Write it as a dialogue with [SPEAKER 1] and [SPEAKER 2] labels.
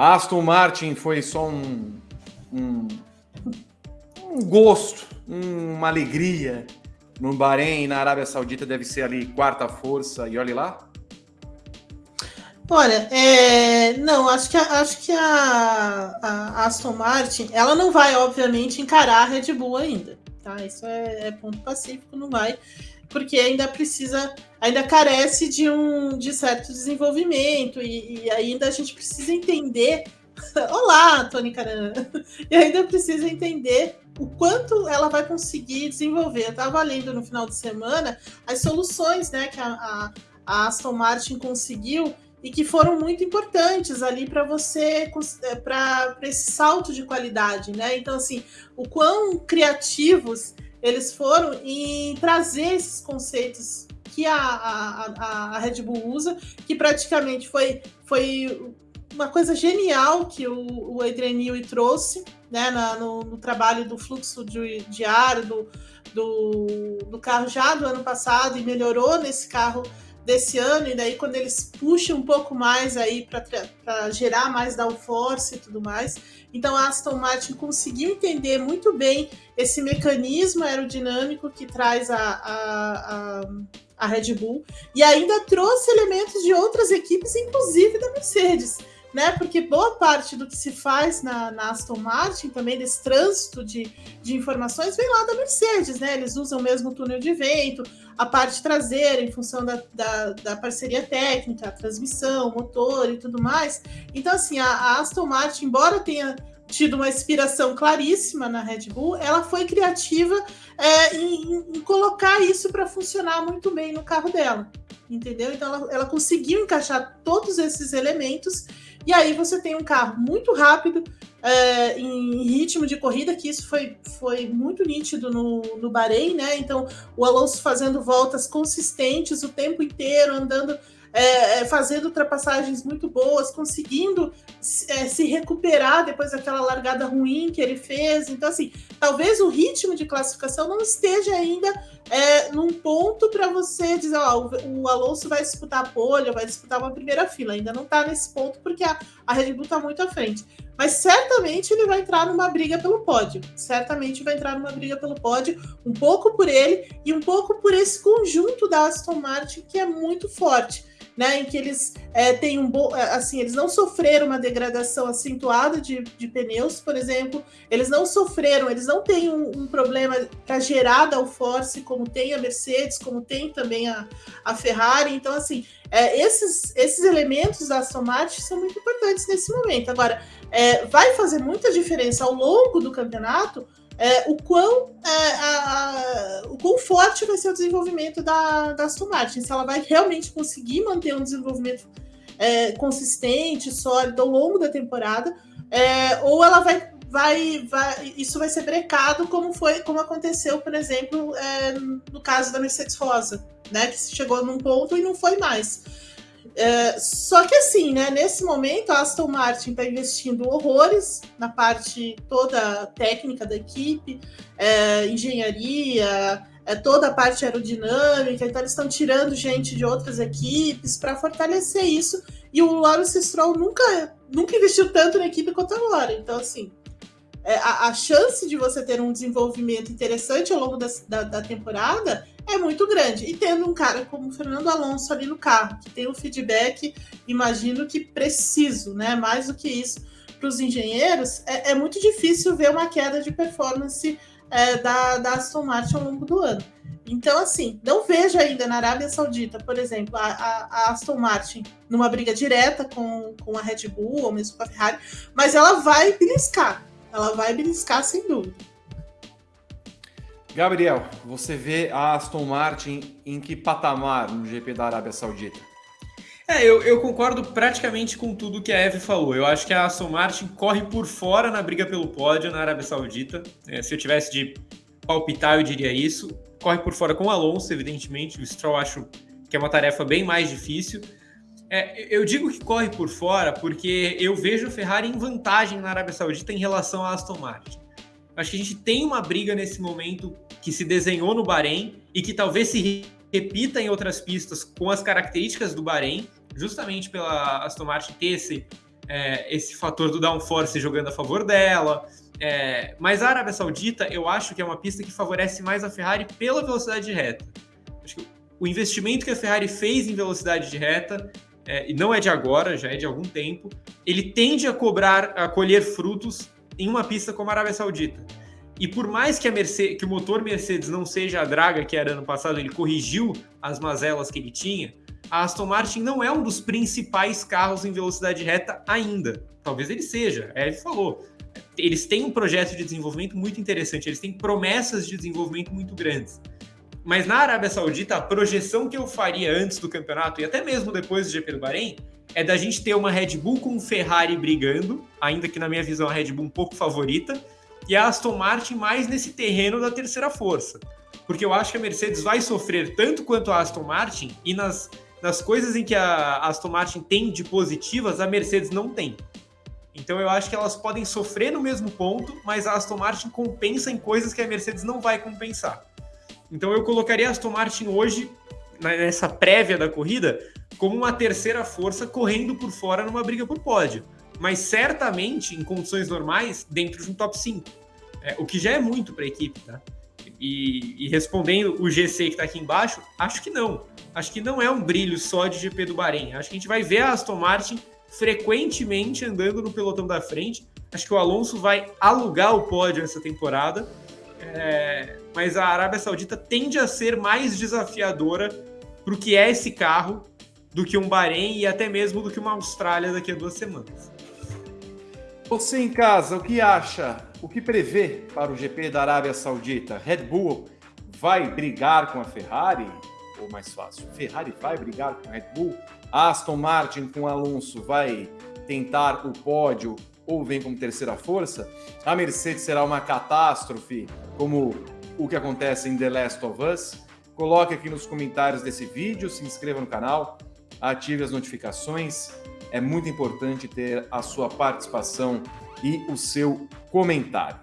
[SPEAKER 1] A Aston Martin foi só um, um, um gosto, uma alegria no Bahrein, na Arábia Saudita deve ser ali quarta força e olhe lá?
[SPEAKER 2] Olha, é, não, acho que, a, acho que a, a, Aston Martin, ela não vai, obviamente, encarar a Red Bull ainda, tá? Isso é, é ponto pacífico, não vai, porque ainda precisa, ainda carece de um de certo desenvolvimento e, e ainda a gente precisa entender. Olá, Tony Caran! E ainda precisa entender o quanto ela vai conseguir desenvolver. Eu estava lendo no final de semana as soluções né, que a, a, Aston Martin conseguiu e que foram muito importantes ali para você é, para esse salto de qualidade, né? Então assim, o quão criativos eles foram em trazer esses conceitos que a, a, a Red Bull usa, que praticamente foi, foi uma coisa genial que o, o Adrian Newey trouxe né, na, no, no, trabalho do fluxo de, ar do, do, do carro já do ano passado e melhorou nesse carro desse ano, e daí quando eles puxam um pouco mais aí para gerar mais downforce e tudo mais. Então a Aston Martin conseguiu entender muito bem esse mecanismo aerodinâmico que traz a, a, a, a Red Bull e ainda trouxe elementos de outras equipes, inclusive da Mercedes né? Porque boa parte do que se faz na, na Aston Martin, também desse trânsito de, de informações, vem lá da Mercedes, né? Eles usam o mesmo túnel de vento, a parte traseira, em função da, da, da parceria técnica, a transmissão, motor e tudo mais. Então, assim, a, a Aston Martin, embora tenha tido uma inspiração claríssima na Red Bull, ela foi criativa é, em, em, colocar isso para funcionar muito bem no carro dela, entendeu? Então ela, ela conseguiu encaixar todos esses elementos e aí você tem um carro muito rápido, é, em ritmo de corrida, que isso foi, foi muito nítido no, no Bahrein, né? Então, o Alonso fazendo voltas consistentes o tempo inteiro, andando é, é, fazendo ultrapassagens muito boas, conseguindo é, se recuperar depois daquela largada ruim que ele fez. Então, assim, talvez o ritmo de classificação não esteja ainda é, num ponto para você dizer, ó, o, Alonso vai disputar a pole, vai disputar uma primeira fila. Ainda não está nesse ponto porque a, a Red Bull está muito à frente. Mas certamente ele vai entrar numa briga pelo pódio. Certamente vai entrar numa briga pelo pódio, um pouco por ele e um pouco por esse conjunto da Aston Martin que é muito forte né, em que eles é, têm um bom, é, assim, eles não sofreram uma degradação acentuada de, de pneus, por exemplo, eles não sofreram, eles não têm um, um problema para gerar downforce como tem a Mercedes, como tem também a, a Ferrari, então assim, é, esses, esses elementos da Aston Martin são muito importantes nesse momento. Agora, é, vai fazer muita diferença ao longo do campeonato é, o, quão, é, a, a, o quão forte vai ser o desenvolvimento da, da Aston Martin, se ela vai realmente conseguir manter um desenvolvimento é, consistente, sólido ao longo da temporada, é, ou ela vai, vai, vai, isso vai ser brecado, como foi, como aconteceu, por exemplo, é, no caso da Mercedes Rosa, né, que chegou num ponto e não foi mais. É, só que assim, né, nesse momento a Aston Martin está investindo horrores na parte toda técnica da equipe, é, engenharia, é, toda a parte aerodinâmica, então eles estão tirando gente de outras equipes para fortalecer isso. E o Lawrence Stroll nunca, nunca investiu tanto na equipe quanto agora. Então, assim, a, a, chance de você ter um desenvolvimento interessante ao longo da, da, da, temporada é muito grande. E tendo um cara como Fernando Alonso ali no carro, que tem o feedback, imagino que preciso, né? Mais do que isso, para os engenheiros, é, é, muito difícil ver uma queda de performance é, da, da Aston Martin ao longo do ano. Então, assim, não vejo ainda na Arábia Saudita, por exemplo, a, a, a, Aston Martin numa briga direta com, com a Red Bull ou mesmo com a Ferrari, mas ela vai beliscar ela vai beliscar sem dúvida.
[SPEAKER 1] Gabriel, você vê a Aston Martin em que patamar no GP da Arábia Saudita?
[SPEAKER 3] É, eu, eu concordo praticamente com tudo que a Eve falou. Eu acho que a Aston Martin corre por fora na briga pelo pódio na Arábia Saudita. É, se eu tivesse de palpitar, eu diria isso. Corre por fora com o Alonso, evidentemente. O Stroll acho que é uma tarefa bem mais difícil. É, eu digo que corre por fora porque eu vejo a Ferrari em vantagem na Arábia Saudita em relação à Aston Martin. Acho que a gente tem uma briga nesse momento que se desenhou no Bahrein e que talvez se repita em outras pistas com as características do Bahrein, justamente pela Aston Martin ter esse, é, esse fator do downforce jogando a favor dela. É, mas a Arábia Saudita, eu acho que é uma pista que favorece mais a Ferrari pela velocidade de reta. Acho que o investimento que a Ferrari fez em velocidade de reta, é, e não é de agora, já é de algum tempo, ele tende a cobrar, a colher frutos em uma pista como a Arábia Saudita. E por mais que, Mercedes, que o motor Mercedes não seja a draga que era ano passado, ele corrigiu as mazelas que ele tinha, a Aston Martin não é um dos principais carros em velocidade reta ainda. Talvez ele seja, é, ele falou. Eles têm um projeto de desenvolvimento muito interessante, eles têm promessas de desenvolvimento muito grandes. Mas na Arábia Saudita, a projeção que eu faria antes do campeonato e até mesmo depois do GP do Bahrein é da gente ter uma Red Bull com Ferrari brigando, ainda que na minha visão a Red Bull um pouco favorita, e a Aston Martin mais nesse terreno da terceira força. Porque eu acho que a Mercedes vai sofrer tanto quanto a Aston Martin, e nas, nas coisas em que a Aston Martin tem de positivas, a Mercedes não tem. Então eu acho que elas podem sofrer no mesmo ponto, mas a Aston Martin compensa em coisas que a Mercedes não vai compensar. Então eu colocaria Aston Martin hoje, nessa prévia da corrida, como uma terceira força correndo por fora numa briga por pódio. Mas certamente, em condições normais, dentro de um top 5. É, o que já é muito para a equipe, tá? E, e, respondendo o GC que está aqui embaixo, acho que não. Acho que não é um brilho só de GP do Bahrein. Acho que a gente vai ver a Aston Martin frequentemente andando no pelotão da frente. Acho que o Alonso vai alugar o pódio essa temporada. É, mas a Arábia Saudita tende a ser mais desafiadora para o que é esse carro do que um Bahrein e até mesmo do que uma Austrália daqui a duas semanas.
[SPEAKER 1] Você em casa, o que acha? O que prevê para o GP da Arábia Saudita? Red Bull vai brigar com a Ferrari? Ou mais fácil, Ferrari vai brigar com a Red Bull? Aston Martin com Alonso vai tentar o pódio ou vem como terceira força? A Mercedes será uma catástrofe, como o que acontece em The Last of Us? Coloque aqui nos comentários desse vídeo, se inscreva no canal, ative as notificações é muito importante ter a sua participação e o seu comentário.